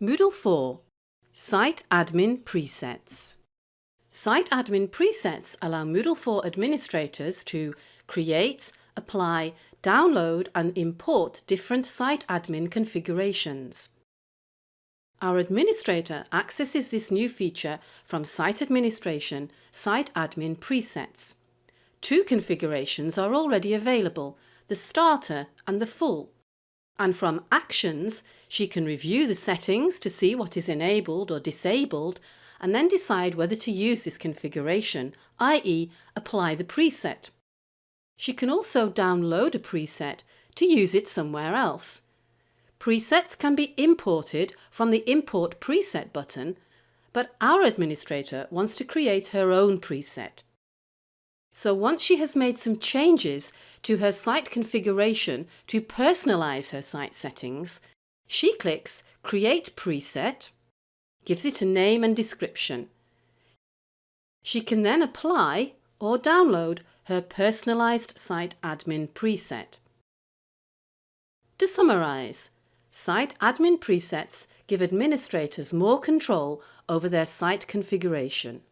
Moodle 4 Site Admin Presets Site Admin Presets allow Moodle 4 administrators to create, apply, download and import different site admin configurations. Our administrator accesses this new feature from Site Administration Site Admin Presets. Two configurations are already available, the Starter and the Full. And from Actions, she can review the settings to see what is enabled or disabled and then decide whether to use this configuration, i.e. apply the preset. She can also download a preset to use it somewhere else. Presets can be imported from the Import Preset button, but our administrator wants to create her own preset. So once she has made some changes to her site configuration to personalise her site settings, she clicks Create Preset, gives it a name and description. She can then apply or download her personalised site admin preset. To summarise, Site admin presets give administrators more control over their site configuration.